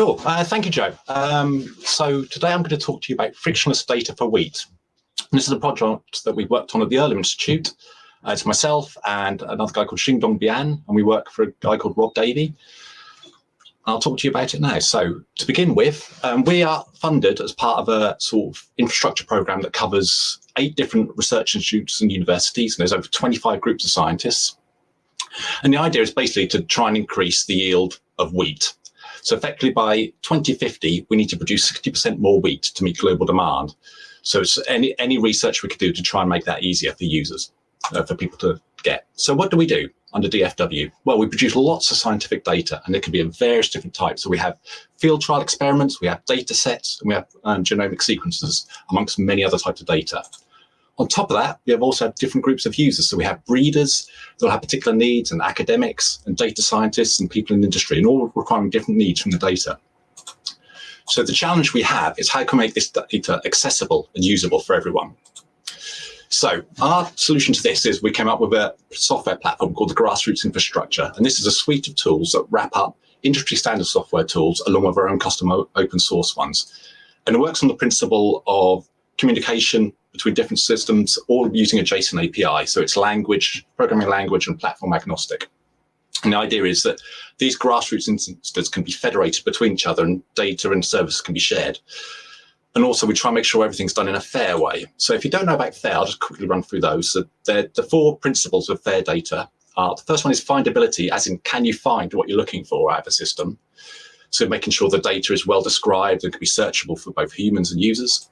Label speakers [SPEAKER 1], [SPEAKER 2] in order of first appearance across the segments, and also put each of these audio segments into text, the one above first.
[SPEAKER 1] Cool. Uh, thank you, Joe. Um, so today I'm going to talk to you about frictionless data for wheat. This is a project that we worked on at the Earlham Institute. Uh, it's myself and another guy called Xingdong Bian, and we work for a guy called Rob Davey. I'll talk to you about it now. So to begin with, um, we are funded as part of a sort of infrastructure program that covers eight different research institutes and universities, and there's over 25 groups of scientists. And the idea is basically to try and increase the yield of wheat. So effectively by 2050, we need to produce 60% more wheat to meet global demand. So it's any, any research we could do to try and make that easier for users, uh, for people to get. So what do we do under DFW? Well, we produce lots of scientific data and it can be of various different types. So we have field trial experiments, we have data sets, and we have um, genomic sequences, amongst many other types of data. On top of that, we have also different groups of users. So we have breeders that have particular needs and academics and data scientists and people in industry and all requiring different needs from the data. So the challenge we have is how can we make this data accessible and usable for everyone? So our solution to this is we came up with a software platform called the Grassroots Infrastructure. And this is a suite of tools that wrap up industry standard software tools along with our own custom open source ones. And it works on the principle of communication between different systems, all using a JSON API. So it's language, programming language, and platform agnostic. And the idea is that these grassroots instances can be federated between each other and data and services can be shared. And also we try and make sure everything's done in a fair way. So if you don't know about FAIR, I'll just quickly run through those. So the four principles of FAIR data are, the first one is findability, as in can you find what you're looking for out of a system? So making sure the data is well described and can be searchable for both humans and users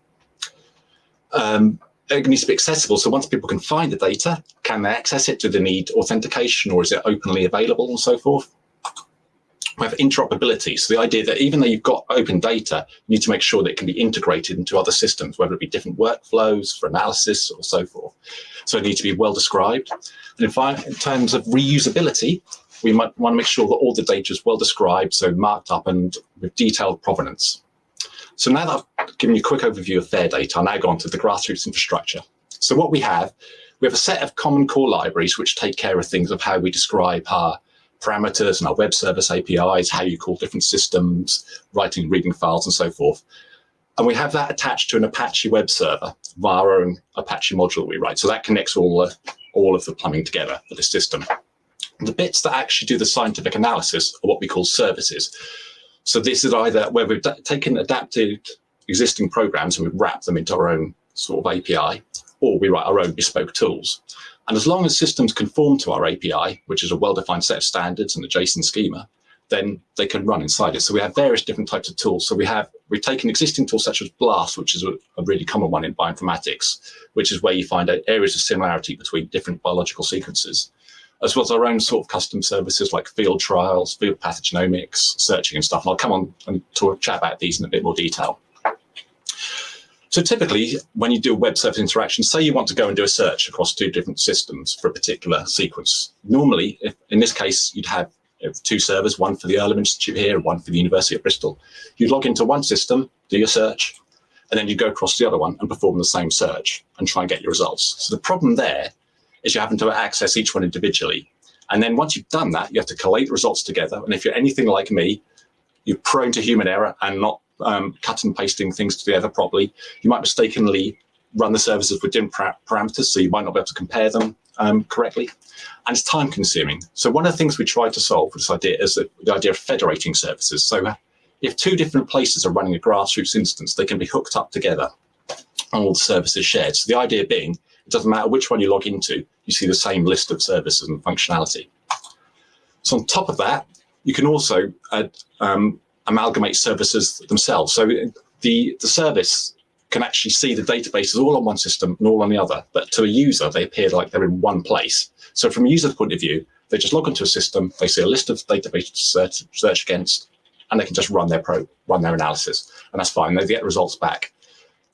[SPEAKER 1] um, it needs to be accessible. So once people can find the data, can they access it? Do they need authentication or is it openly available and so forth? We have interoperability. So the idea that even though you've got open data, you need to make sure that it can be integrated into other systems, whether it be different workflows for analysis or so forth. So it needs to be well described. And in, in terms of reusability, we might want to make sure that all the data is well described, so marked up and with detailed provenance. So now that I've given you a quick overview of FAIR data, I'll now go on to the grassroots infrastructure. So what we have, we have a set of common core libraries which take care of things of how we describe our parameters and our web service APIs, how you call different systems, writing, reading files, and so forth. And we have that attached to an Apache web server via our own Apache module we write. So that connects all, the, all of the plumbing together for the system. The bits that actually do the scientific analysis are what we call services. So this is either where we've taken adapted existing programs and we wrap them into our own sort of API, or we write our own bespoke tools. And as long as systems conform to our API, which is a well-defined set of standards and a JSON schema, then they can run inside it. So we have various different types of tools. So we have, we've taken existing tools such as BLAST, which is a, a really common one in bioinformatics, which is where you find out areas of similarity between different biological sequences as well as our own sort of custom services like field trials, field pathogenomics, searching and stuff. And I'll come on and talk, chat about these in a bit more detail. So typically, when you do a web service interaction, say you want to go and do a search across two different systems for a particular sequence. Normally, if, in this case, you'd have two servers, one for the Earlham Institute here, and one for the University of Bristol. You'd log into one system, do your search, and then you go across the other one and perform the same search and try and get your results. So the problem there is you happen to access each one individually. And then once you've done that, you have to collate the results together. And if you're anything like me, you're prone to human error and not um, cut and pasting things together properly. You might mistakenly run the services with different parameters, so you might not be able to compare them um, correctly. And it's time consuming. So one of the things we tried to solve with this idea is the, the idea of federating services. So if two different places are running a grassroots instance, they can be hooked up together and all the services shared. So the idea being it doesn't matter which one you log into, you see the same list of services and functionality. So on top of that, you can also add, um, amalgamate services themselves. So the, the service can actually see the databases all on one system and all on the other, but to a user, they appear like they're in one place. So from a user's point of view, they just log into a system, they see a list of databases to search, search against, and they can just run their pro, run their analysis, and that's fine. They get results back.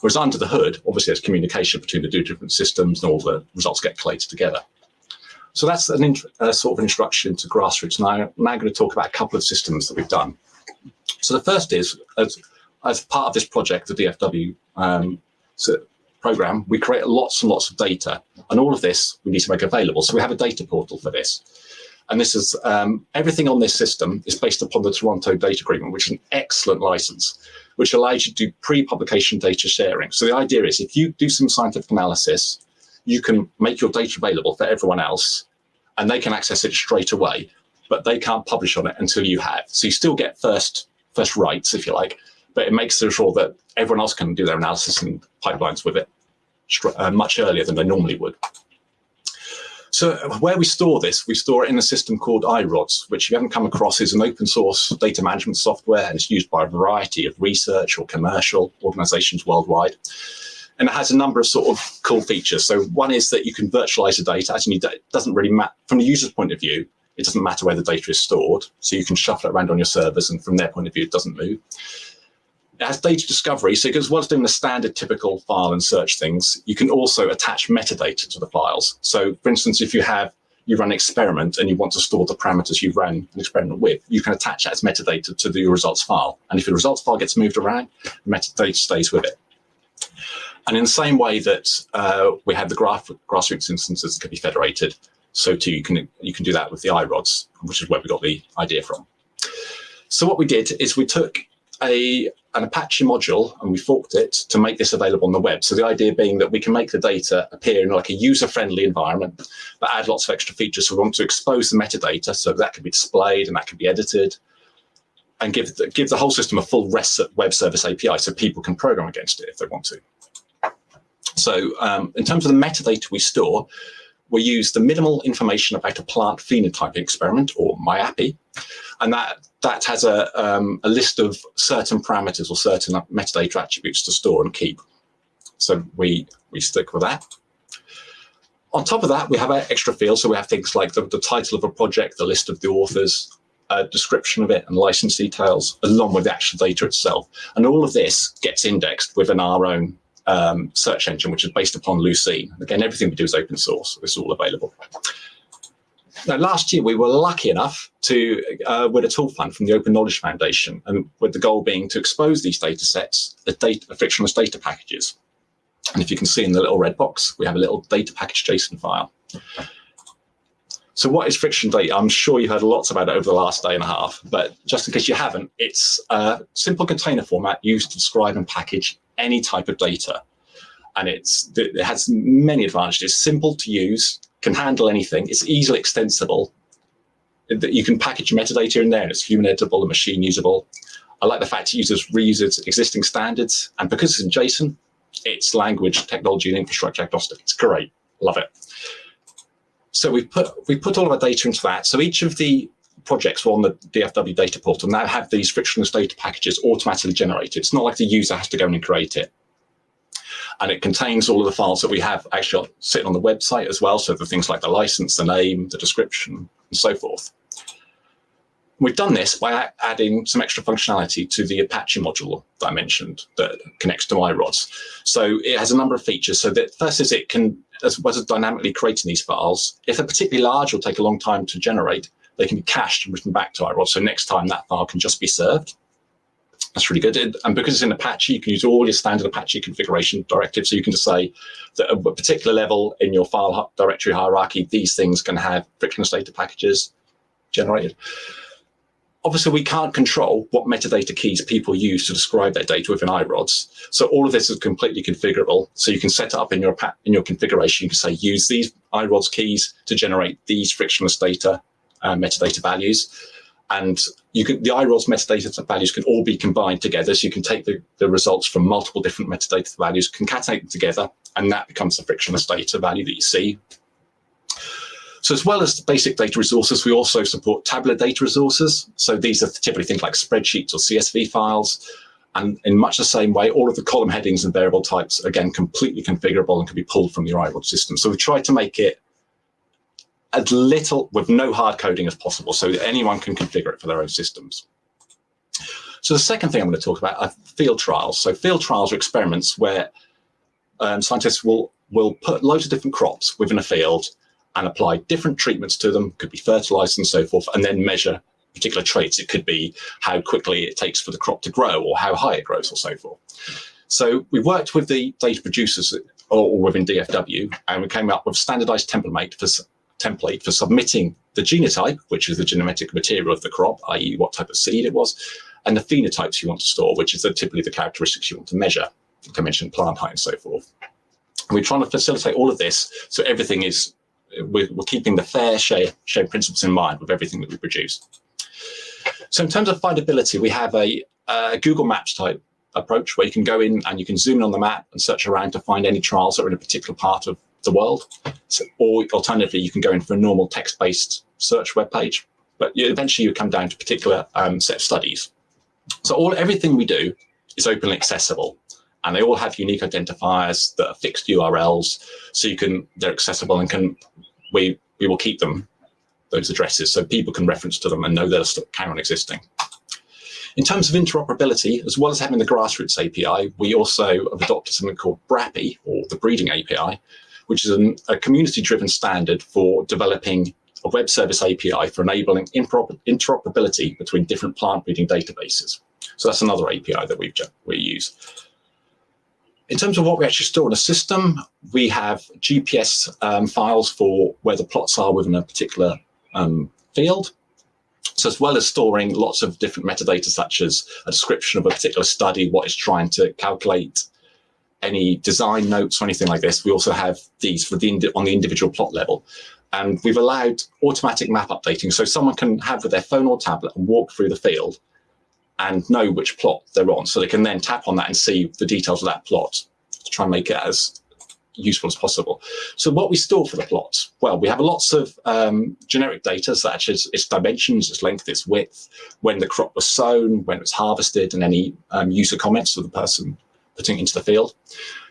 [SPEAKER 1] Whereas under the hood, obviously there's communication between the two different systems and all the results get collated together. So that's an sort of introduction to grassroots. Now, I'm now going to talk about a couple of systems that we've done. So the first is, as, as part of this project, the DFW um, so program, we create lots and lots of data. And all of this we need to make available. So we have a data portal for this. And this is um, everything on this system is based upon the Toronto Data Agreement, which is an excellent license, which allows you to do pre-publication data sharing. So the idea is if you do some scientific analysis, you can make your data available for everyone else and they can access it straight away, but they can't publish on it until you have. So you still get first first rights, if you like, but it makes sure that everyone else can do their analysis and pipelines with it uh, much earlier than they normally would. So where we store this, we store it in a system called iRODS, which if you haven't come across is an open source data management software and it's used by a variety of research or commercial organizations worldwide. And it has a number of sort of cool features. So one is that you can virtualize the data. As you need, it doesn't really matter from the user's point of view. It doesn't matter where the data is stored. So you can shuffle it around on your servers and from their point of view, it doesn't move. It has data discovery. So well as doing the standard typical file and search things, you can also attach metadata to the files. So for instance, if you have you run an experiment and you want to store the parameters you ran an experiment with, you can attach that as metadata to the results file. And if the results file gets moved around, the metadata stays with it. And in the same way that uh, we had the graph, grassroots instances that could be federated, so too you can you can do that with the iRODS, which is where we got the idea from. So what we did is we took a an Apache module and we forked it to make this available on the web. So the idea being that we can make the data appear in like a user-friendly environment, but add lots of extra features. So we want to expose the metadata, so that can be displayed and that can be edited, and give the, give the whole system a full REST web service API so people can program against it if they want to. So um, in terms of the metadata we store, we use the minimal information about a plant phenotype experiment, or MIAPPE, and that that has a, um, a list of certain parameters or certain metadata attributes to store and keep. So we, we stick with that. On top of that, we have extra fields. So we have things like the, the title of a project, the list of the authors, a description of it and license details, along with the actual data itself. And all of this gets indexed within our own um, search engine, which is based upon Lucene. Again, everything we do is open source. It's all available. Now, last year, we were lucky enough to uh, win a tool fund from the Open Knowledge Foundation, and with the goal being to expose these data sets as data, frictionless data packages. And if you can see in the little red box, we have a little data package JSON file. So what is friction data? I'm sure you've heard lots about it over the last day and a half, but just in case you haven't, it's a simple container format used to describe and package any type of data. And it's it has many advantages, It's simple to use, can handle anything. It's easily extensible. You can package metadata in there and it's human editable and machine usable. I like the fact it uses reuses existing standards. And because it's in JSON, it's language, technology, and infrastructure agnostic. It's great. Love it. So we put we put all of our data into that. So each of the projects on the DFW data portal now have these frictionless data packages automatically generated. It's not like the user has to go in and create it and it contains all of the files that we have actually sitting on the website as well. So the things like the license, the name, the description, and so forth. We've done this by adding some extra functionality to the Apache module that I mentioned that connects to iRODS. So it has a number of features. So that first is it can, as well as dynamically creating these files, if they're particularly large or take a long time to generate, they can be cached and written back to iRODS. So next time that file can just be served. That's really good. And because it's in Apache, you can use all your standard Apache configuration directives. So you can just say that at a particular level in your file directory hierarchy, these things can have frictionless data packages generated. Obviously, we can't control what metadata keys people use to describe their data within iRODS. So all of this is completely configurable. So you can set it up in your in your configuration. You can say use these iRODS keys to generate these frictionless data uh, metadata values and you can the iRODS metadata values can all be combined together. So you can take the, the results from multiple different metadata values, concatenate them together, and that becomes the frictionless data value that you see. So as well as the basic data resources, we also support tabular data resources. So these are typically things like spreadsheets or CSV files. And in much the same way, all of the column headings and variable types, again, completely configurable and can be pulled from your iRODS system. So we try to make it as little with no hard coding as possible so that anyone can configure it for their own systems. So the second thing I'm going to talk about are field trials. So field trials are experiments where um, scientists will, will put loads of different crops within a field and apply different treatments to them, could be fertilized and so forth, and then measure particular traits. It could be how quickly it takes for the crop to grow or how high it grows or so forth. So we worked with the data producers or within DFW and we came up with standardized template for template for submitting the genotype, which is the genetic material of the crop, i.e. what type of seed it was, and the phenotypes you want to store, which is the, typically the characteristics you want to measure, like I mentioned, plant height and so forth. And we're trying to facilitate all of this so everything is, we're, we're keeping the fair share, share principles in mind with everything that we produce. So in terms of findability, we have a, a Google Maps type approach where you can go in and you can zoom in on the map and search around to find any trials that are in a particular part of the world. So, or alternatively, you can go in for a normal text-based search web page, but eventually you come down to particular um, set of studies. So all everything we do is openly accessible and they all have unique identifiers that are fixed URLs. So you can, they're accessible and can, we, we will keep them, those addresses, so people can reference to them and know they're still carry on existing. In terms of interoperability, as well as having the grassroots API, we also have adopted something called BRAPI, or the breeding API, which is an, a community-driven standard for developing a web service API for enabling interoperability between different plant breeding databases. So that's another API that we've we use. In terms of what we actually store in a system, we have GPS um, files for where the plots are within a particular um, field. So as well as storing lots of different metadata, such as a description of a particular study, what it's trying to calculate, any design notes or anything like this, we also have these for the on the individual plot level. And we've allowed automatic map updating. So someone can have with their phone or tablet and walk through the field and know which plot they're on. So they can then tap on that and see the details of that plot to try and make it as useful as possible. So what we store for the plots? Well, we have lots of um, generic data such as its dimensions, its length, its width, when the crop was sown, when it was harvested, and any um, user comments of the person putting into the field.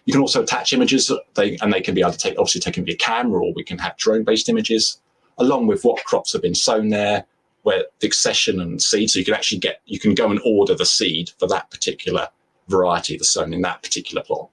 [SPEAKER 1] You can also attach images, they, and they can be either take, obviously taken via camera, or we can have drone-based images, along with what crops have been sown there, where the accession and seed. So you can actually get, you can go and order the seed for that particular variety that's sown in that particular plot.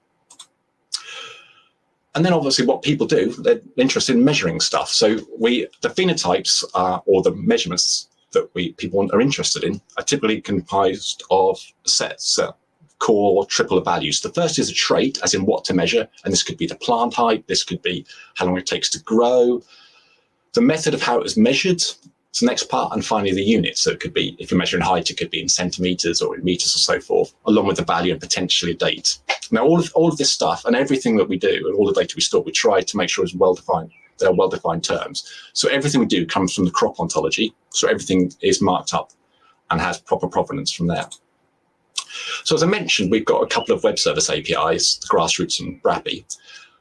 [SPEAKER 1] And then obviously what people do, they're interested in measuring stuff. So we, the phenotypes or the measurements that we people are interested in are typically comprised of sets, uh, core triple of values. The first is a trait, as in what to measure, and this could be the plant height, this could be how long it takes to grow, the method of how it was measured, the next part, and finally the unit. So it could be, if you're measuring height, it could be in centimeters or in meters or so forth, along with the value and potentially a date. Now, all of, all of this stuff and everything that we do and all the data we store, we try to make sure is well-defined. They're well-defined terms. So everything we do comes from the crop ontology. So everything is marked up and has proper provenance from there. So as I mentioned, we've got a couple of web service APIs, the Grassroots and BRAPI.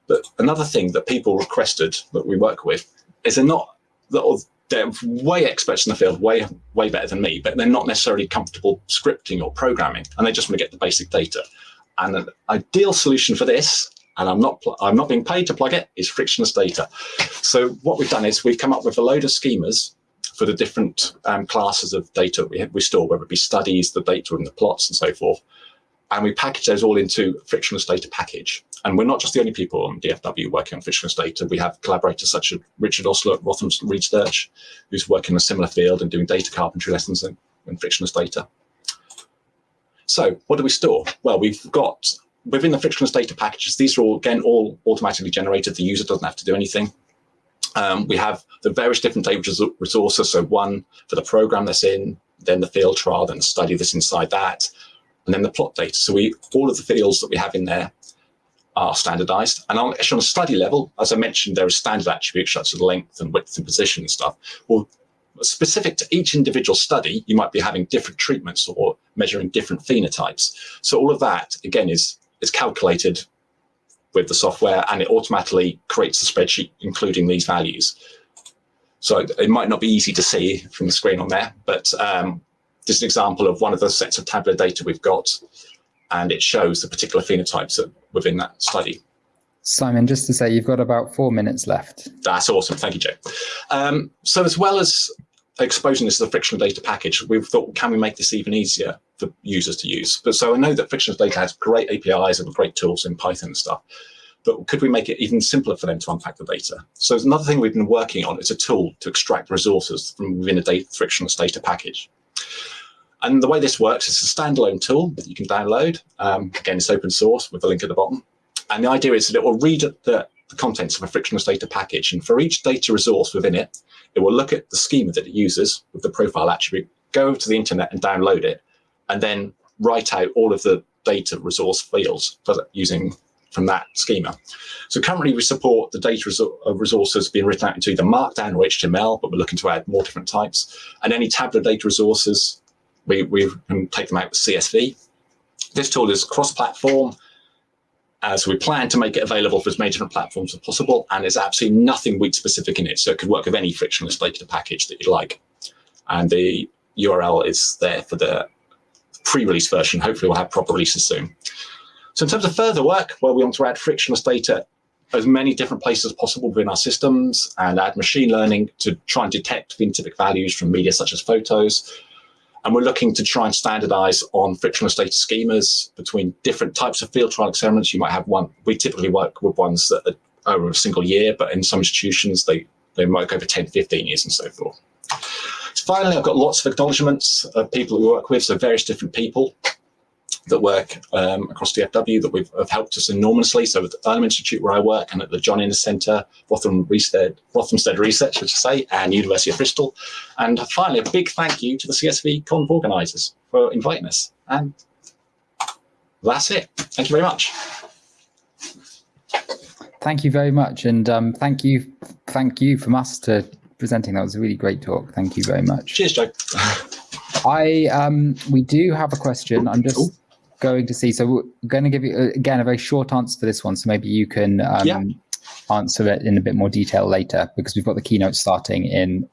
[SPEAKER 1] But another thing that people requested that we work with is they're not, they're way experts in the field, way, way better than me, but they're not necessarily comfortable scripting or programming, and they just want to get the basic data. And an ideal solution for this, and I'm not, I'm not being paid to plug it, is frictionless data. So what we've done is we've come up with a load of schemas for the different um, classes of data we, we store, whether it be studies, the data and the plots and so forth. And we package those all into frictionless data package. And we're not just the only people on DFW working on frictionless data. We have collaborators such as Richard Ostler at Rothamsted Research, who's working in a similar field and doing data carpentry lessons in, in frictionless data. So what do we store? Well, we've got within the frictionless data packages, these are all, again, all automatically generated. The user doesn't have to do anything. Um, we have the various different data resources. So one for the program that's in, then the field trial, then the study that's inside that, and then the plot data. So we all of the fields that we have in there are standardized. And on, actually on a study level, as I mentioned, there are standard attributes such as length and width and position and stuff. Well, specific to each individual study, you might be having different treatments or measuring different phenotypes. So all of that, again, is, is calculated with the software and it automatically creates a spreadsheet including these values. So it might not be easy to see from the screen on there, but um, this is an example of one of the sets of tabular data we've got, and it shows the particular phenotypes within that study.
[SPEAKER 2] Simon, just to say, you've got about four minutes left.
[SPEAKER 1] That's awesome. Thank you, Joe. Um, so as well as exposing this as a frictional data package, we've thought, can we make this even easier for users to use? But so I know that frictional data has great APIs and great tools in Python and stuff, but could we make it even simpler for them to unpack the data? So another thing we've been working on is a tool to extract resources from within a data, frictionless data package. And the way this works is a standalone tool that you can download. Um, again, it's open source with a link at the bottom. And the idea is that it will read the the contents of a frictionless data package. And for each data resource within it, it will look at the schema that it uses with the profile attribute, go over to the internet and download it, and then write out all of the data resource fields using from that schema. So currently we support the data uh, resources being written out into either Markdown or HTML, but we're looking to add more different types. And any tabular data resources, we, we can take them out with CSV. This tool is cross-platform, as we plan to make it available for as many different platforms as possible, and there's absolutely nothing weak specific in it, so it could work with any frictionless data package that you like. And the URL is there for the pre-release version. Hopefully we'll have proper releases soon. So in terms of further work, well, we want to add frictionless data as many different places as possible within our systems and add machine learning to try and detect phenotypic values from media such as photos. And we're looking to try and standardize on frictionless data schemas between different types of field trial experiments. You might have one, we typically work with ones that are over a single year, but in some institutions, they, they might go over 10, 15 years and so forth. So finally, I've got lots of acknowledgements of people we work with, so various different people that work um, across DFW that we've, have helped us enormously. So at the Earlham Institute where I work and at the John Innes Centre, Rotherham Rothamsted Research, which I say, and University of Bristol. And finally, a big thank you to the CSV Conf organisers for inviting us. And that's it. Thank you very much.
[SPEAKER 2] Thank you very much. And um, thank you, thank you from us to presenting. That was a really great talk. Thank you very much.
[SPEAKER 1] Cheers, Joe.
[SPEAKER 2] I um, we do have a question. I'm just Ooh. Going to see. So we're going to give you again a very short answer for this one. So maybe you can um, yeah. answer it in a bit more detail later because we've got the keynote starting in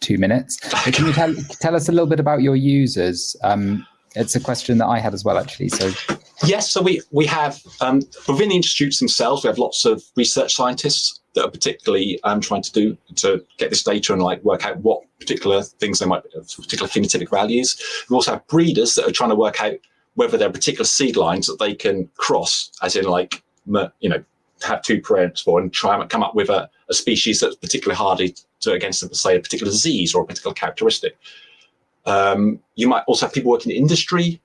[SPEAKER 2] two minutes. Can you tell tell us a little bit about your users? Um, it's a question that I had as well, actually. So
[SPEAKER 1] yes, so we we have um, within the institutes themselves, we have lots of research scientists that are particularly um, trying to do to get this data and like work out what particular things they might particular phenotypic values. We also have breeders that are trying to work out whether there are particular seed lines that they can cross, as in like you know have two parents for and try and come up with a, a species that's particularly hardy to against say a particular disease or a particular characteristic. Um, you might also have people working in industry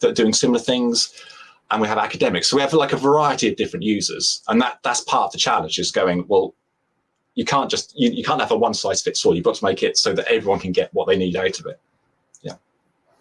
[SPEAKER 1] that are doing similar things and we have academics. So we have like a variety of different users. And that that's part of the challenge is going, well, you can't just, you, you can't have a one size fits all. You've got to make it so that everyone can get what they need out of it.